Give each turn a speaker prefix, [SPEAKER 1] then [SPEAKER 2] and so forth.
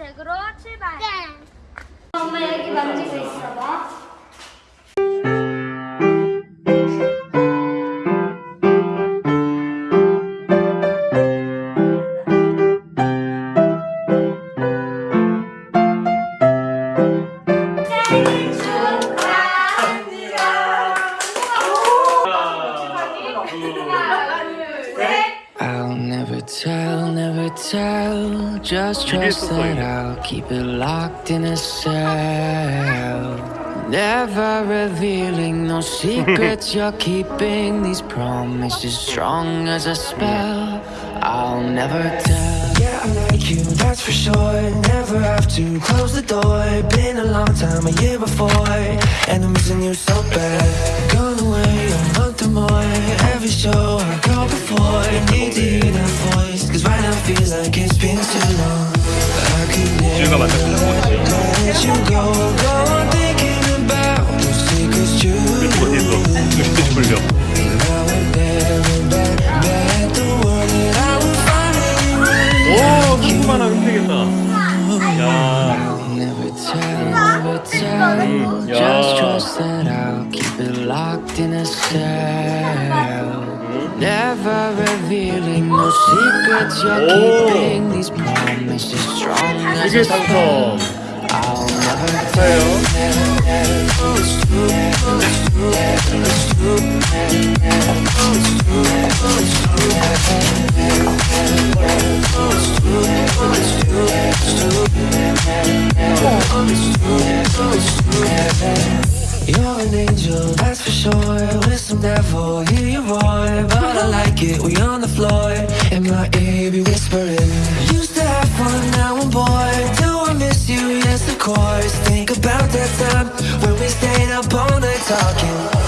[SPEAKER 1] 덱으로 출발. 엄마 여기 만지고 있어
[SPEAKER 2] never tell, never tell. Just trust that I'll keep it locked in a cell. Never revealing no secrets you're keeping. These promises strong as a spell. I'll never tell.
[SPEAKER 3] Yeah, I like you, that's for sure. Never have to close the door. Been a long time, a year before. And I'm missing you so bad. Gone away a month or more. Every show I go before. Need to
[SPEAKER 4] 주가
[SPEAKER 3] 맞다 그리고
[SPEAKER 4] 어디서 이거 불려? 오! 소금하나
[SPEAKER 2] 획득했다. tell, never tell. Just trust that I'll keep it locked in a cell. Never revealing no secrets you're
[SPEAKER 4] Oh.
[SPEAKER 2] keeping. These promises strong as
[SPEAKER 4] 이게
[SPEAKER 2] a spell.
[SPEAKER 4] 당첨.
[SPEAKER 2] I'll never
[SPEAKER 4] 축하해요.
[SPEAKER 3] You're an angel, that's for sure. With some devil, hear you roar. But I like it, we on the floor. Ear, be whispering. Used to have fun, now I'm bored. Do I miss you? Yes, of course. Think about that time when we stayed up all night talking.